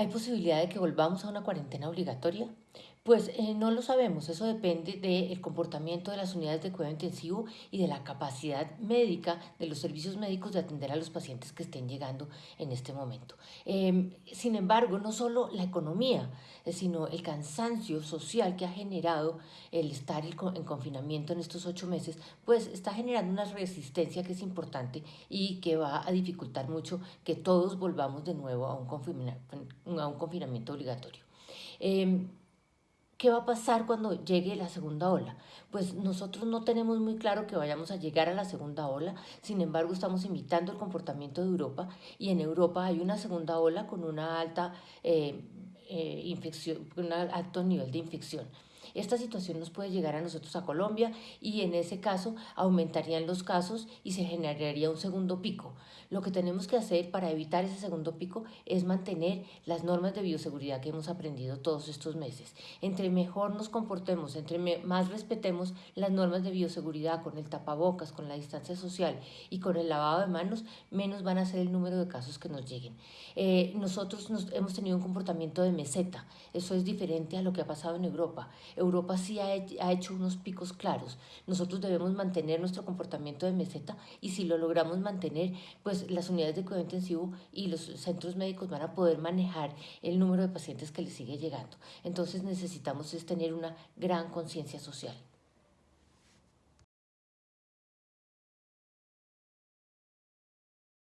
¿Hay posibilidad de que volvamos a una cuarentena obligatoria? Pues eh, no lo sabemos, eso depende del comportamiento de las unidades de cuidado intensivo y de la capacidad médica de los servicios médicos de atender a los pacientes que estén llegando en este momento. Em, sin embargo, no solo la economía, eh, sino el cansancio social que ha generado el estar en confinamiento en estos ocho meses, pues está generando una resistencia que es importante y que va a dificultar mucho que todos volvamos de nuevo a un, a un confinamiento obligatorio. Em, ¿Qué va a pasar cuando llegue la segunda ola? Pues nosotros no tenemos muy claro que vayamos a llegar a la segunda ola, sin embargo estamos imitando el comportamiento de Europa y en Europa hay una segunda ola con una alta eh, eh, un alto nivel de infección. Esta situación nos puede llegar a nosotros a Colombia y en ese caso aumentarían los casos y se generaría un segundo pico. Lo que tenemos que hacer para evitar ese segundo pico es mantener las normas de bioseguridad que hemos aprendido todos estos meses. Entre mejor nos comportemos, entre más respetemos las normas de bioseguridad con el tapabocas, con la distancia social y con el lavado de manos, menos van a ser el número de casos que nos lleguen. Eh, nosotros hemos tenido un comportamiento de meseta, eso es diferente a lo que ha pasado en Europa. Europa sí ha, hecho unos picos claros. Nosotros debemos mantener nuestro comportamiento de meseta y si lo logramos mantener, pues las unidades de cuidado intensivo y los centros médicos van a poder manejar el número de pacientes que les sigue llegando. Entonces necesitamos es tener una gran conciencia social.